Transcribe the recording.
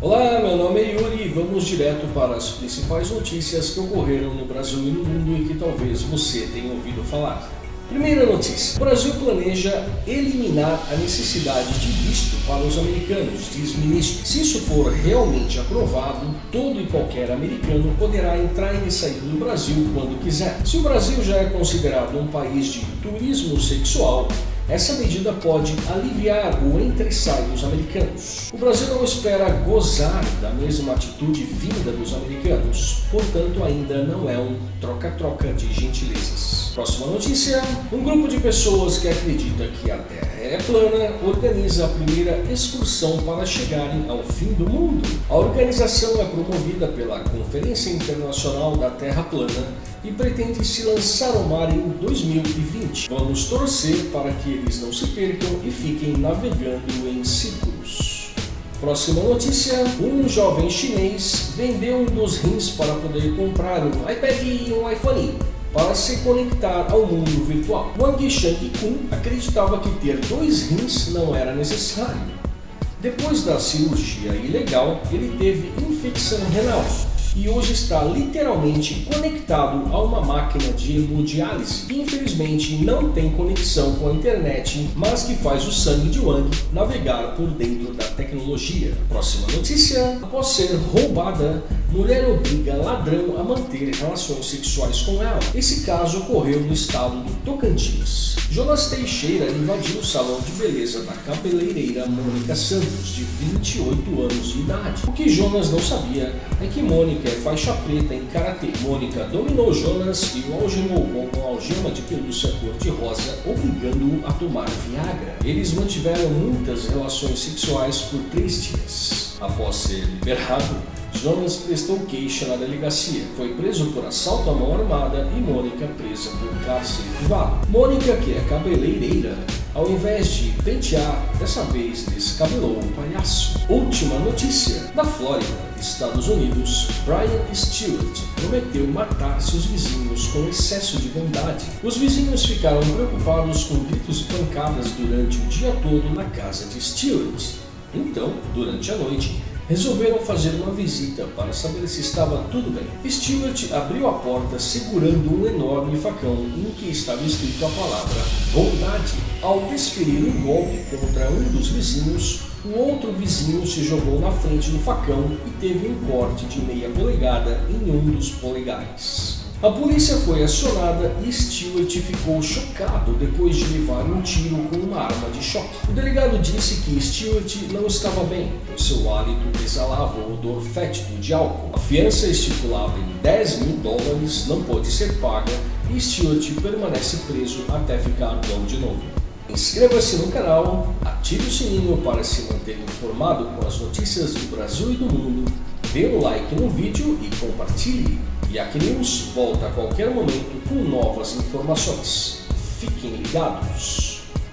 Olá, meu nome é Yuri e vamos direto para as principais notícias que ocorreram no Brasil e no mundo e que talvez você tenha ouvido falar. Primeira notícia. O Brasil planeja eliminar a necessidade de visto para os americanos, diz ministro. Se isso for realmente aprovado, todo e qualquer americano poderá entrar e sair do Brasil quando quiser. Se o Brasil já é considerado um país de turismo sexual, essa medida pode aliviar o entre-sai dos americanos. O Brasil não espera gozar da mesma atitude vinda dos americanos, portanto ainda não é um troca-troca de gentilezas. Próxima notícia. Um grupo de pessoas que acredita que a Terra é plana organiza a primeira excursão para chegarem ao fim do mundo. A organização é promovida pela Conferência Internacional da Terra Plana e pretende se lançar ao mar em 2020. Vamos torcer para que eles não se percam e fiquem navegando em círculos. Próxima notícia, um jovem chinês vendeu um dos rins para poder comprar um iPad e um iPhone para se conectar ao mundo virtual. Wang Shang-kun acreditava que ter dois rins não era necessário. Depois da cirurgia ilegal, ele teve infecção renal e hoje está literalmente conectado a uma máquina de hemodiálise que infelizmente não tem conexão com a internet, mas que faz o sangue de Wang navegar por dentro da tecnologia. Próxima notícia, após ser roubada, mulher obriga ladrão a manter relações sexuais com ela. Esse caso ocorreu no estado do Tocantins. Jonas Teixeira invadiu o salão de beleza da cabeleireira Mônica Santos, de 28 anos de idade. O que Jonas não sabia é que Mônica é faixa preta em Karatê. Mônica dominou Jonas e o algemou com uma algema de pelúcia cor-de-rosa, obrigando-o a tomar Viagra. Eles mantiveram muitas relações sexuais por três dias. Após ser liberado, Jonas prestou queixa na delegacia, foi preso por assalto à mão armada e Mônica presa por cárcere privado. Mônica, que é cabeleireira, ao invés de pentear, dessa vez descabelou o palhaço. Última notícia. Na Flórida, Estados Unidos, Brian Stewart prometeu matar seus vizinhos com excesso de bondade. Os vizinhos ficaram preocupados com gritos e pancadas durante o dia todo na casa de Stewart. Então, durante a noite, resolveram fazer uma visita para saber se estava tudo bem. Stewart abriu a porta segurando um enorme facão em que estava escrito a palavra bondade. Ao desferir um golpe contra um dos vizinhos, o outro vizinho se jogou na frente do facão e teve um corte de meia polegada em um dos polegares. A polícia foi acionada e Stewart ficou chocado depois de levar um tiro com uma arma de choque. O delegado disse que Stewart não estava bem, pois seu hálito exalava o odor fétido de álcool. A fiança estipulada em 10 mil dólares não pode ser paga e Stewart permanece preso até ficar bom de novo. Inscreva-se no canal, ative o sininho para se manter informado com as notícias do Brasil e do mundo, dê um like no vídeo e compartilhe. E a News volta a qualquer momento com novas informações. Fiquem ligados!